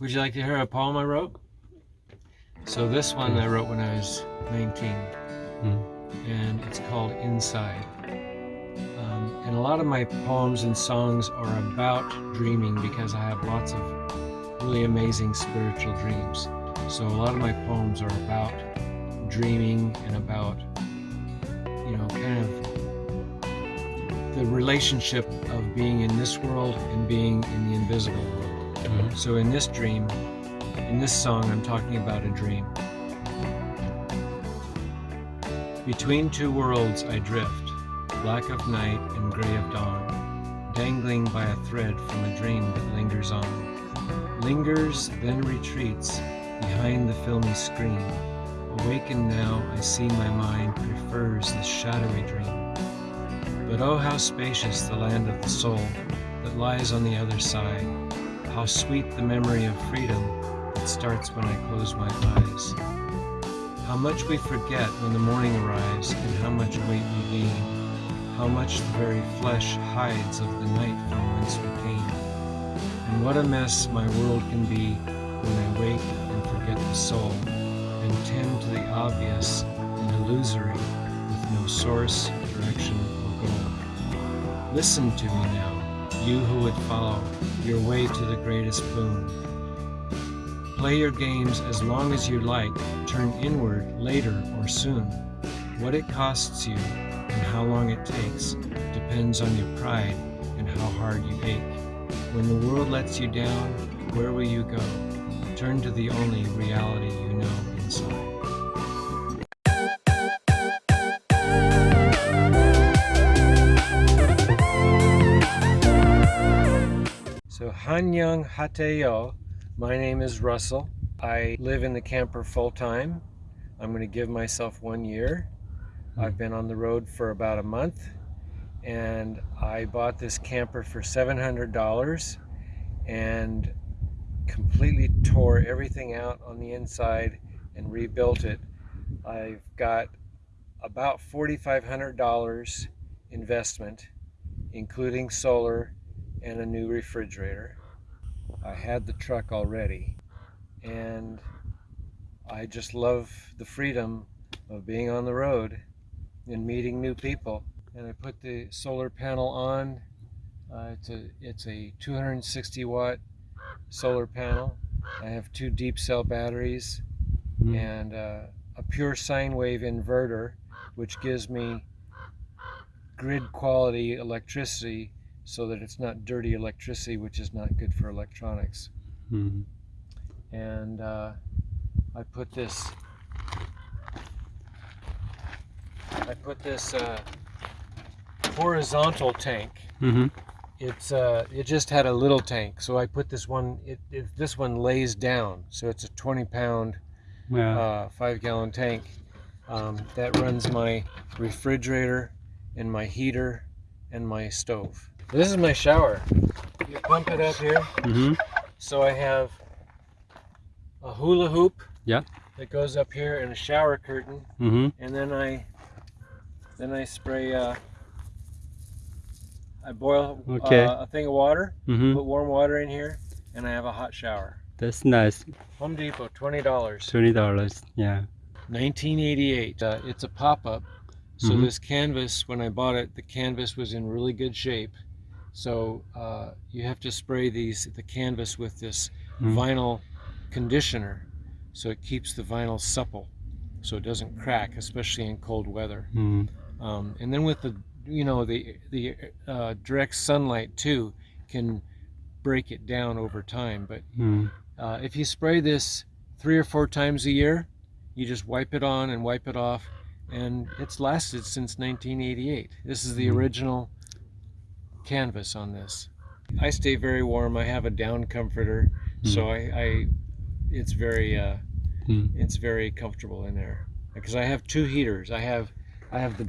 Would you like to hear a poem I wrote? So this one I wrote when I was 19, Mm. and it's called Inside. Um, and a lot of my poems and songs are about dreaming because I have lots of really amazing spiritual dreams. So a lot of my poems are about dreaming and about, you know, kind of the relationship of being in this world and being in the invisible world. So in this dream, in this song, I'm talking about a dream. Between two worlds I drift, black of night and gray of dawn, dangling by a thread from a dream that lingers on. Lingers, then retreats behind the filmy screen. Awakened now, I see my mind prefers this shadowy dream. But oh, how spacious the land of the soul that lies on the other side. How sweet the memory of freedom that starts when I close my eyes. How much we forget when the morning arrives and how much weight we gain. How much the very flesh hides of the night from whence we came. And what a mess my world can be when I wake and forget the soul and tend to the obvious and illusory with no source, direction, or goal. Listen to me now, you who would follow your way to the greatest boon. Play your games as long as you like, turn inward later or soon. What it costs you and how long it takes depends on your pride and how hard you ache. When the world lets you down, where will you go? Turn to the only reality you know inside. Hanyang Hateo, my name is Russell. I live in the camper full time. I'm going to give myself one year. Hmm. I've been on the road for about a month and I bought this camper for $700 and completely tore everything out on the inside and rebuilt it. I've got about $4,500 investment, including solar and a new refrigerator. I had the truck already and I just love the freedom of being on the road and meeting new people. And I put the solar panel on. Uh, it's a it's a 260 watt solar panel. I have two deep cell batteries Mm. and uh, a pure sine wave inverter, which gives me grid quality electricity so that it's not dirty electricity, which is not good for electronics. Mm. And uh, I put this, I put this uh, horizontal tank. hmm It's uh, it just had a little tank, so I put this one. It, it this one lays down, so it's a 20 pound Yeah. uh, five gallon tank um, that runs my refrigerator and my heater and my stove. This is my shower. You pump it up here. hmm So I have a hula hoop Yeah. that goes up here and a shower curtain Mm -hmm. and then I then I spray uh, I boil Okay. uh, a thing of water, Mm -hmm. put warm water in here and I have a hot shower. That's nice. Home Depot, $20. Twenty dollars. Yeah. 1988. Uh, it's a pop-up. So Mhm. this canvas, when I bought it, the canvas was in really good shape. So uh, you have to spray these the canvas with this Mhm. vinyl conditioner, so it keeps the vinyl supple, so it doesn't crack, especially in cold weather. Mm. Um, and then with the you know the the uh, direct sunlight too can break it down over time. But Mm. uh, if you spray this three or four times a year, you just wipe it on and wipe it off, and it's lasted since 1988. This is the original canvas on this. I stay very warm. I have a down comforter, so I, I it's very uh, Mm. it's very comfortable in there because I have two heaters. I have I have the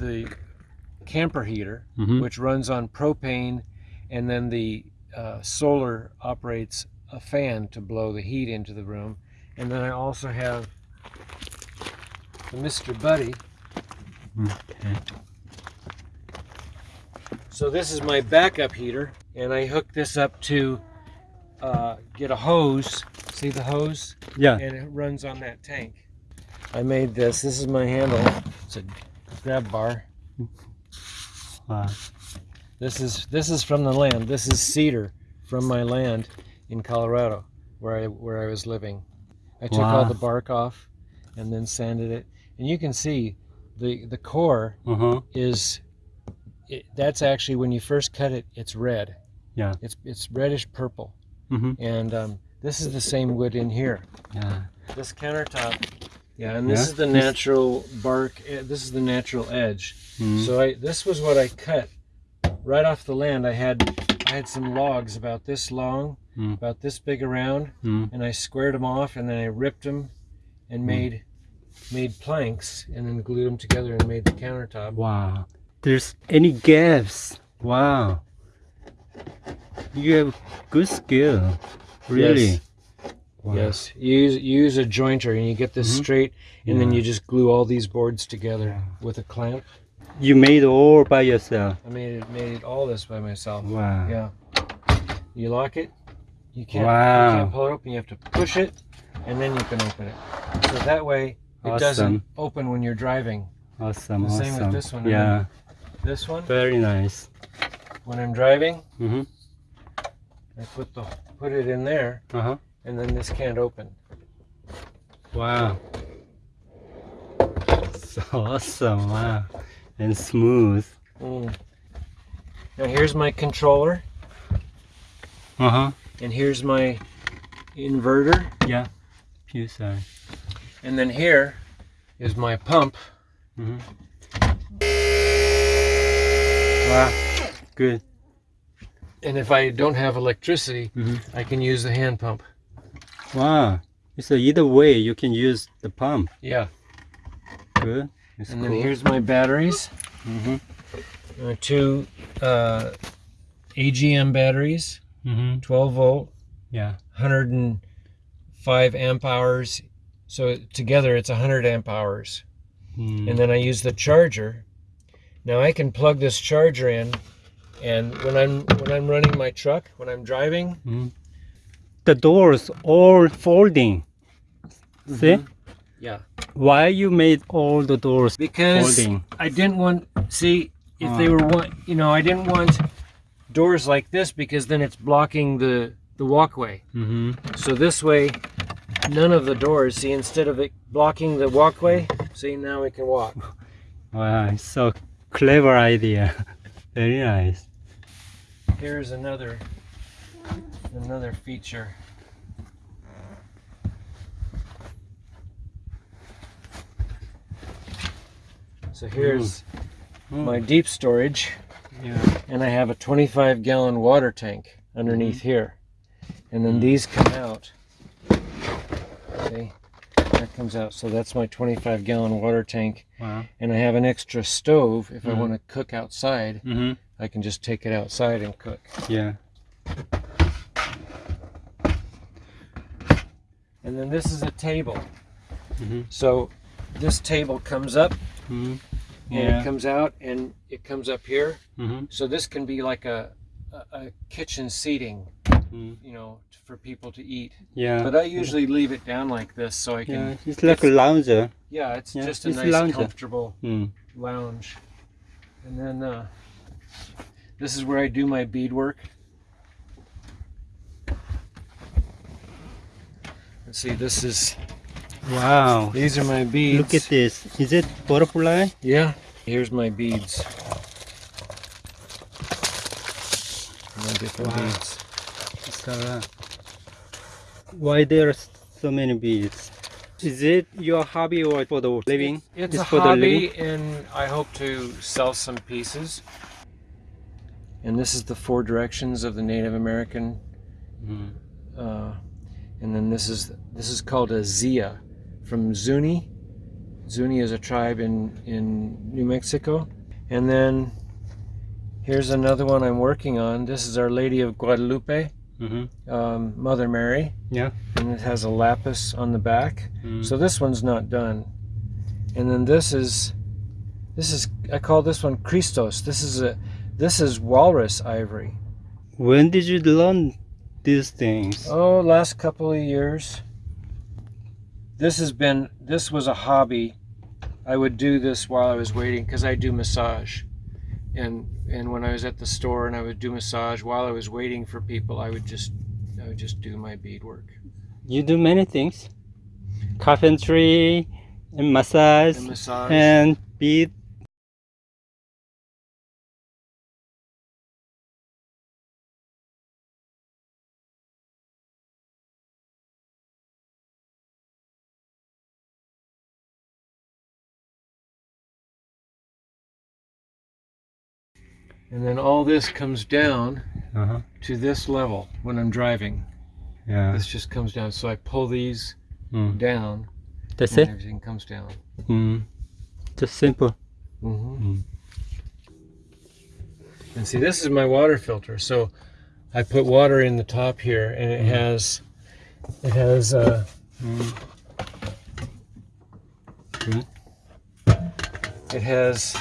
the camper heater hmm which runs on propane, and then the uh, solar operates a fan to blow the heat into the room. And then I also have the Mr. Buddy. Okay. So this is my backup heater, and I hook this up to uh, get a hose. See the hose? Yeah. And it runs on that tank. I made this. This is my handle. It's a grab bar. Wow. This is this is from the land. This is cedar from my land in Colorado, where I where I was living. I took all the bark off, and then sanded it. And you can see, the the core Uh huh. is. It, that's actually when you first cut it. It's red. Yeah. It's it's reddish purple. Mm-hmm. And um, this is the same wood in here. Yeah. This countertop. Yeah, and this Yeah, is the natural bark. This is the natural edge. Mm -hmm. So I this was what I cut right off the land. I had I had some logs about this long, Mm. about this big around, Mm. and I squared them off, and then I ripped them, and made made planks, and then glued them together and made the countertop. Wow. There's any gaps. Wow. You have good skill. Really. Wow. Yes, you use you use a jointer, and you get this Mhm. straight, and then you just glue all these boards together Yeah. with a clamp. You made all by yourself. I made it made it all this by myself. Wow. Yeah. You lock it. You can't. Wow. You can't pull it open. You have to push it, and then you can open it. So that way, it Awesome. doesn't open when you're driving. Awesome. The same with awesome. this one, Yeah. This one, Very nice. when I'm driving, Mm-hmm. I put the put it in there, Uh huh. and then this can't open. Wow. So awesome. Wow. And smooth. Mm. Now here's my controller, Uh huh. and here's my inverter, Yeah. Few side. and then here is my pump. Mm-hmm. Wow. Good. And if I don't have electricity, Mhm. I can use the hand pump. Wow. So either way, you can use the pump. Yeah. Good. It's And cool. then here's my batteries. Mm-hmm. Uh, two uh, AGM batteries, Mm-hmm. 12 volt, Yeah. 105 amp hours. So together it's 100 amp hours. Mm. And then I use the charger. Now I can plug this charger in, and when I'm when I'm running my truck, when I'm driving, Mhm. The doors all folding. See? yeah, Why you made all the doors because folding? I didn't want see if they Ah. were one, you know, I didn't want doors like this because then it's blocking the the walkway. Mm-hmm. So this way, none of the doors. See, instead of it blocking the walkway, see now we can walk. Wow, it's so clever idea. Very nice. Here's another another feature. So here's hmm. my deep storage, Yeah. and I have a 25 gallon water tank underneath hmm. here. And then hmm. these come out. See? Comes out. So that's my 25 gallon water tank. Wow. And I have an extra stove if I Mhm. want to cook outside. Mm-hmm. I can just take it outside and cook. Yeah. And then this is a table. Mm-hmm. So this table comes up Mm-hmm. and Yeah. it comes out and it comes up here. Mm-hmm. So this can be like a, a, a kitchen seating, Mm. you know, for people to eat. Yeah. But I usually leave it down like this so I can. yeah, it's like a lounger. Yeah, it's Yeah, just a it's nice, lounger. comfortable Mm. lounge. And then uh, this is where I do my beadwork. Let's see, this is Wow. these are my beads. Look at this. Is it butterfly? Yeah. Here's my beads. My different Wow. beads. So, uh, why there are so many beads? Is it your hobby or for the living? It's It's a for the hobby, living? and I hope to sell some pieces. And this is the four directions of the Native American, Mm. uh, and then this is this is called a Zia from Zuni. Zuni is a tribe in in New Mexico, and then here's another one I'm working on. This is Our Lady of Guadalupe, Mm-hmm. um, Mother Mary, Yeah. and it has a lapis on the back. Mm. So this one's not done. And then this is this is I call this one Christos. This is a this is walrus ivory. when did you learn these things? Oh, last couple of years. This has been, this was a hobby. I would do this while I was waiting because I do massage. And and when I was at the store and I would do massage while I was waiting for people, I would just I would just do my bead work. You do many things. Carpentry and massage And massage. and bead. And then all this comes down Uh-huh. to this level when I'm driving. Yeah. This just comes down. So I pull these Mm. down That's and it. everything comes down. Mm. Just simple. Mm -hmm. Mm. And see, this is my water filter. So I put water in the top here, and it has it has uh, Mm. It has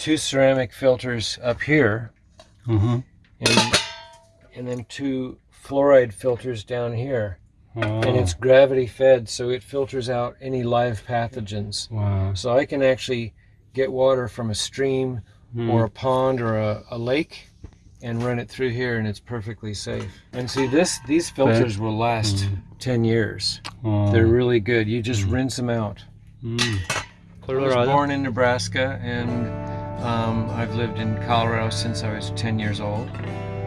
two ceramic filters up here, Uh-huh. and and then two fluoride filters down here. Oh. And it's gravity fed, so it filters out any live pathogens. wow. So I can actually get water from a stream Mm. or a pond or a, a lake and run it through here and it's perfectly safe. And see this these filters will last 10 years. Oh. They're really good. You just rinse them out. Mm. I was born in Nebraska and um, I've lived in Colorado since I was 10 years old.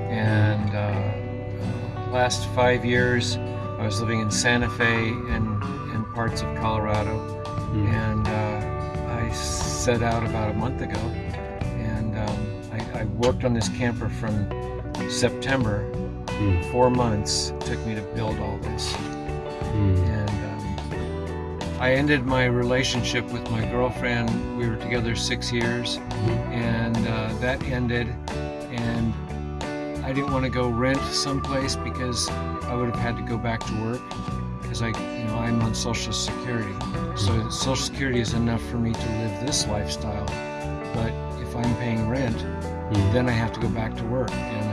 And uh, last five years I was living in Santa Fe and, and parts of Colorado. Mm. And uh, I set out about a month ago and um, I, I worked on this camper from September. Mm. Four months it took me to build all this. Mm. I ended my relationship with my girlfriend. We were together six years, and uh, that ended. And I didn't want to go rent someplace because I would have had to go back to work because I, you know, I'm on Social Security. So Social Security is enough for me to live this lifestyle. But if I'm paying rent, Mm. then I have to go back to work, and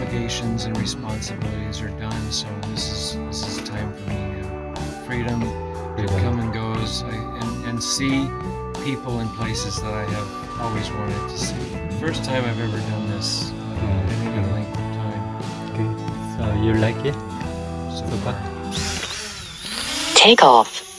obligations and responsibilities are done, so this is this is time for me now. Freedom to Freedom. come and goes, I, and and see people and places that I have always wanted to see. First time I've ever done this uh, in any Mm. length of time. Okay. So you like it? So So far. far? Take off.